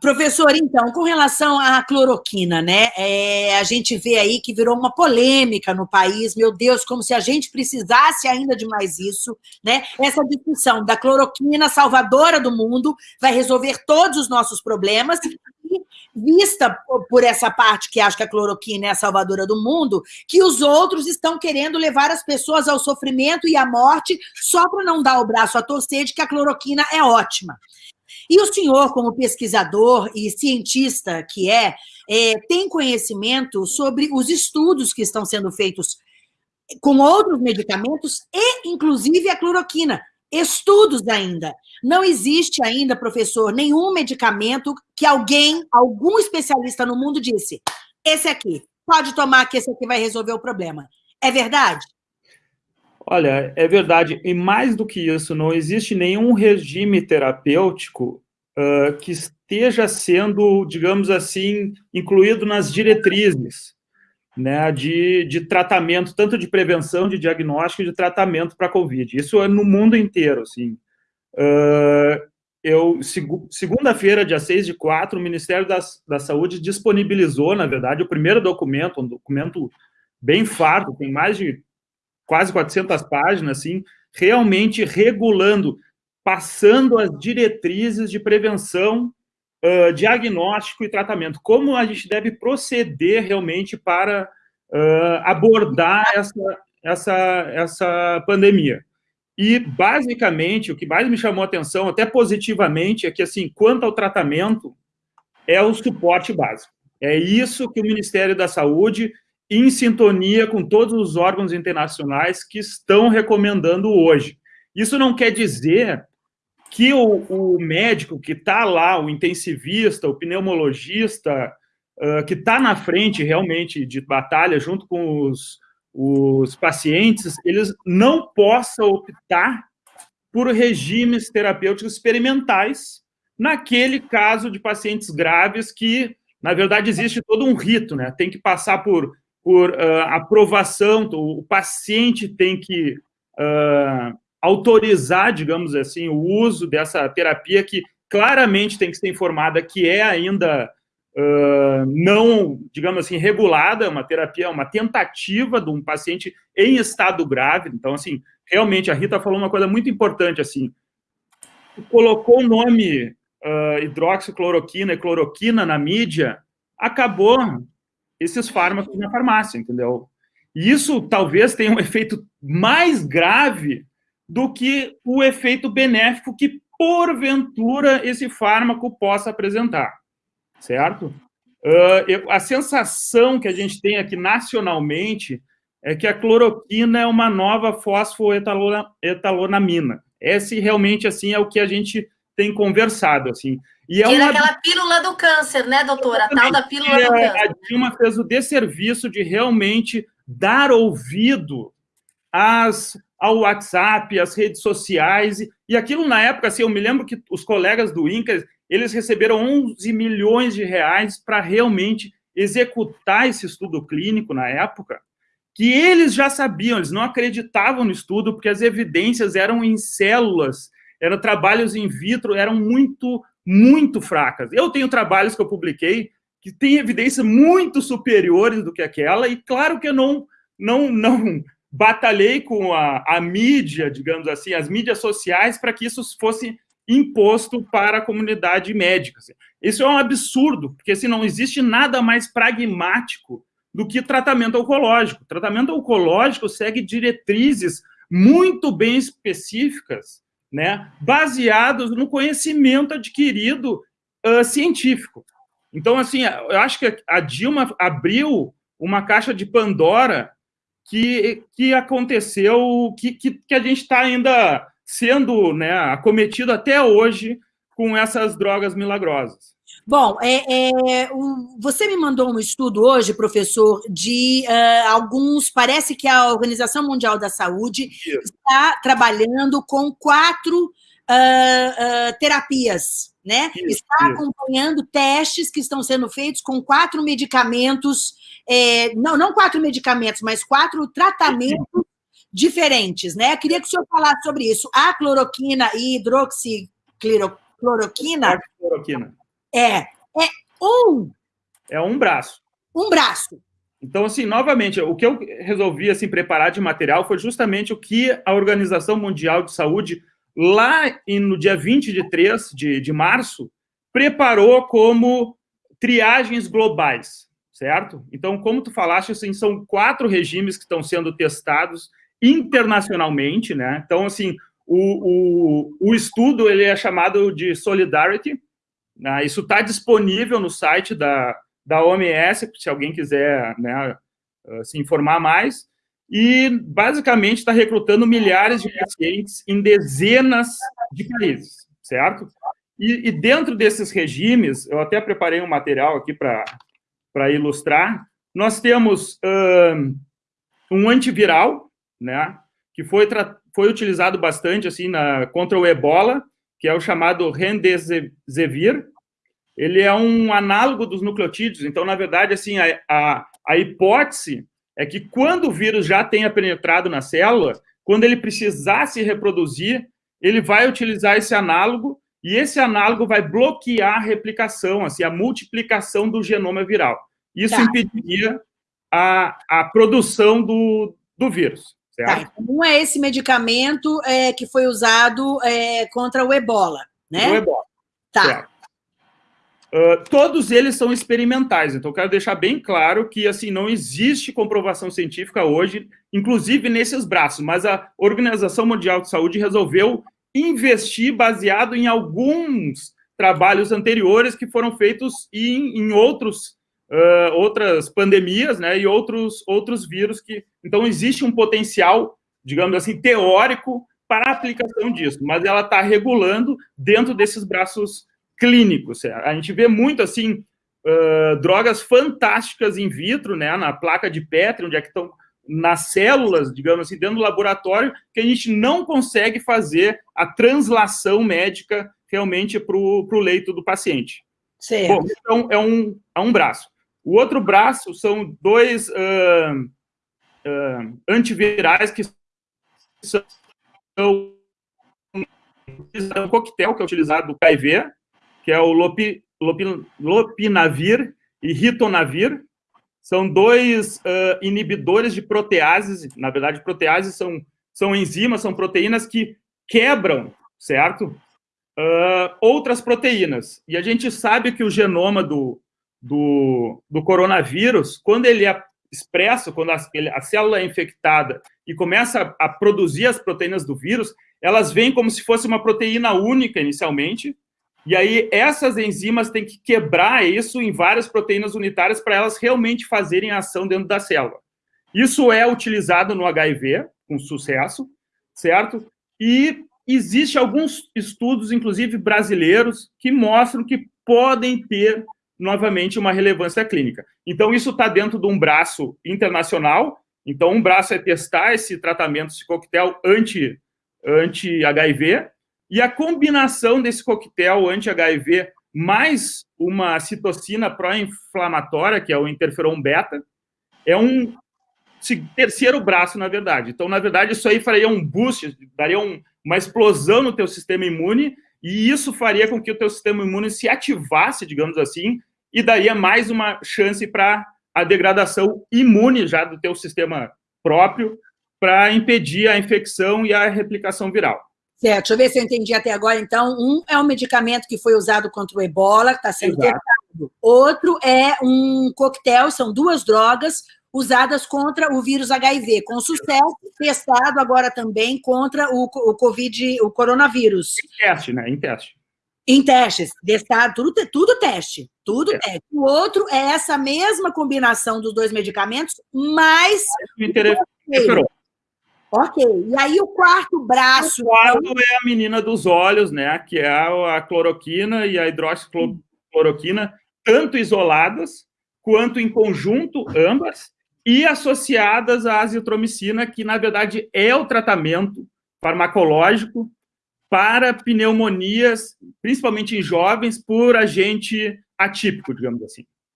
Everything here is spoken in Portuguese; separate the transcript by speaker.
Speaker 1: Professor, então, com relação à cloroquina, né? É, a gente vê aí que virou uma polêmica no país, meu Deus, como se a gente precisasse ainda de mais isso, né? Essa discussão da cloroquina salvadora do mundo vai resolver todos os nossos problemas. Vista por essa parte que acha que a cloroquina é a salvadora do mundo, que os outros estão querendo levar as pessoas ao sofrimento e à morte só para não dar o braço a torcer de que a cloroquina é ótima. E o senhor, como pesquisador e cientista que é, é, tem conhecimento sobre os estudos que estão sendo feitos com outros medicamentos e, inclusive, a cloroquina. Estudos ainda. Não existe ainda, professor, nenhum medicamento que alguém, algum especialista no mundo disse, esse aqui, pode tomar que esse aqui vai resolver o problema. É verdade?
Speaker 2: Olha, é verdade. E mais do que isso, não existe nenhum regime terapêutico uh, que esteja sendo, digamos assim, incluído nas diretrizes né, de, de tratamento, tanto de prevenção, de diagnóstico e de tratamento para a Covid. Isso é no mundo inteiro, assim. Uh, eu, segunda-feira, dia 6 de 4, o Ministério da, da Saúde disponibilizou, na verdade, o primeiro documento, um documento bem farto, tem mais de quase 400 páginas, assim, realmente regulando, passando as diretrizes de prevenção, uh, diagnóstico e tratamento. Como a gente deve proceder realmente para uh, abordar essa, essa, essa pandemia. E, basicamente, o que mais me chamou a atenção, até positivamente, é que, assim, quanto ao tratamento, é o suporte básico. É isso que o Ministério da Saúde em sintonia com todos os órgãos internacionais que estão recomendando hoje. Isso não quer dizer que o, o médico que está lá, o intensivista, o pneumologista, uh, que está na frente realmente de batalha junto com os, os pacientes, eles não possam optar por regimes terapêuticos experimentais naquele caso de pacientes graves que, na verdade, existe todo um rito, né? Tem que passar por por uh, aprovação, o paciente tem que uh, autorizar, digamos assim, o uso dessa terapia que claramente tem que ser informada que é ainda uh, não, digamos assim, regulada, uma terapia, uma tentativa de um paciente em estado grave. Então, assim, realmente, a Rita falou uma coisa muito importante, assim, colocou o nome uh, hidroxicloroquina e cloroquina na mídia, acabou esses fármacos na farmácia, entendeu? E isso talvez tenha um efeito mais grave do que o efeito benéfico que, porventura, esse fármaco possa apresentar, certo? Uh, eu, a sensação que a gente tem aqui nacionalmente é que a cloroquina é uma nova fosfoetalonamina. Esse realmente, assim, é o que a gente tem conversado, assim.
Speaker 3: E é uma... aquela pílula do câncer, né, doutora? A tal da pílula do câncer.
Speaker 2: A Dilma fez o desserviço de realmente dar ouvido às, ao WhatsApp, às redes sociais, e aquilo na época, assim, eu me lembro que os colegas do INCA, eles receberam 11 milhões de reais para realmente executar esse estudo clínico na época, que eles já sabiam, eles não acreditavam no estudo, porque as evidências eram em células, eram trabalhos in vitro, eram muito muito fracas. Eu tenho trabalhos que eu publiquei que têm evidências muito superiores do que aquela, e claro que eu não, não, não batalhei com a, a mídia, digamos assim, as mídias sociais, para que isso fosse imposto para a comunidade médica. Isso é um absurdo, porque assim, não existe nada mais pragmático do que tratamento oncológico. O tratamento oncológico segue diretrizes muito bem específicas né, baseados no conhecimento adquirido uh, científico. Então, assim, eu acho que a Dilma abriu uma caixa de Pandora que, que aconteceu, que, que, que a gente está ainda sendo né, acometido até hoje com essas drogas milagrosas.
Speaker 1: Bom, é, é, você me mandou um estudo hoje, professor, de uh, alguns. Parece que a Organização Mundial da Saúde Isso. está trabalhando com quatro uh, uh, terapias, né? Isso, está acompanhando testes que estão sendo feitos com quatro medicamentos, é, não, não quatro medicamentos, mas quatro tratamentos diferentes, né? Eu queria que o senhor falasse sobre isso. A cloroquina e hidroxicloroquina. Cloroquina É, é um.
Speaker 2: É um braço.
Speaker 1: Um braço.
Speaker 2: Então, assim, novamente, o que eu resolvi assim, preparar de material foi justamente o que a Organização Mundial de Saúde, lá no dia 20 de 3 de, de março, preparou como triagens globais, certo? Então, como tu falaste, assim, são quatro regimes que estão sendo testados internacionalmente, né? Então, assim, o, o, o estudo ele é chamado de Solidarity, né? isso está disponível no site da, da OMS, se alguém quiser né, ah, se informar mais, e basicamente está recrutando milhares de pacientes em dezenas de países, certo? E, e dentro desses regimes, eu até preparei um material aqui para ilustrar, nós temos um, um antiviral, né, que foi, foi utilizado bastante assim na, contra o ebola, que é o chamado Remdesivir. Ele é um análogo dos nucleotídeos, então, na verdade, assim, a, a, a hipótese é que quando o vírus já tenha penetrado na célula, quando ele precisar se reproduzir, ele vai utilizar esse análogo e esse análogo vai bloquear a replicação, assim, a multiplicação do genoma viral. Isso tá. impediria a, a produção do, do vírus.
Speaker 1: Tá, então não é esse medicamento é, que foi usado é, contra o ebola, né?
Speaker 2: O ebola. Tá. Uh, todos eles são experimentais, então quero deixar bem claro que assim não existe comprovação científica hoje, inclusive nesses braços, mas a Organização Mundial de Saúde resolveu investir baseado em alguns trabalhos anteriores que foram feitos em, em outros uh, outras pandemias, né, e outros, outros vírus que... Então, existe um potencial, digamos assim, teórico para a aplicação disso, mas ela está regulando dentro desses braços clínicos. A gente vê muito, assim, uh, drogas fantásticas in vitro, né, na placa de Petri, onde é que estão nas células, digamos assim, dentro do laboratório, que a gente não consegue fazer a translação médica realmente para o leito do paciente. Certo. Bom, então, é um, é um braço. O outro braço são dois uh, uh, antivirais que são um coquetel que é utilizado do HIV, que é o lopi, lopi, lopinavir e ritonavir. São dois uh, inibidores de proteases. Na verdade, proteases são, são enzimas, são proteínas que quebram, certo? Uh, outras proteínas. E a gente sabe que o genoma do, do, do coronavírus, quando ele é expresso, quando a, ele, a célula é infectada e começa a, a, produzir as proteínas do vírus, elas vêm como se fosse uma proteína única inicialmente, e aí essas enzimas têm que quebrar isso em várias proteínas unitárias para elas realmente fazerem ação dentro da célula. Isso é utilizado no HIV, com sucesso, certo? E existe alguns estudos, inclusive brasileiros, que mostram que podem ter novamente, uma relevância clínica. Então, isso está dentro de um braço internacional. Então, um braço é testar esse tratamento, esse coquetel anti-HIV, anti e a combinação desse coquetel anti-HIV mais uma citocina pró-inflamatória, que é o interferon beta, é um terceiro braço, na verdade. Então, na verdade, isso aí faria um boost, daria um, uma explosão no teu sistema imune e isso faria com que o teu sistema imune se ativasse, digamos assim, e daria mais uma chance para a degradação imune já do teu sistema próprio para impedir a infecção e a replicação viral.
Speaker 1: Certo, deixa eu ver se eu entendi até agora. Então, um é um medicamento que foi usado contra o ebola, que está sendo Exato. testado. Outro é um coquetel, são duas drogas usadas contra o vírus HIV, com sucesso, testado agora também contra o, o Covid, o coronavírus.
Speaker 2: Em teste, né? Em teste.
Speaker 1: Em testes, testado, tudo, tudo teste, tudo é. teste. O outro é essa mesma combinação dos dois medicamentos, mas... Ok, e aí o quarto braço...
Speaker 2: O quarto é a menina dos olhos, né, que é a cloroquina e a hidroxicloroquina, tanto isoladas, quanto em conjunto, ambas, e associadas à azitromicina, que, na verdade, é o tratamento farmacológico para pneumonias, principalmente em jovens, por agente atípico, digamos assim.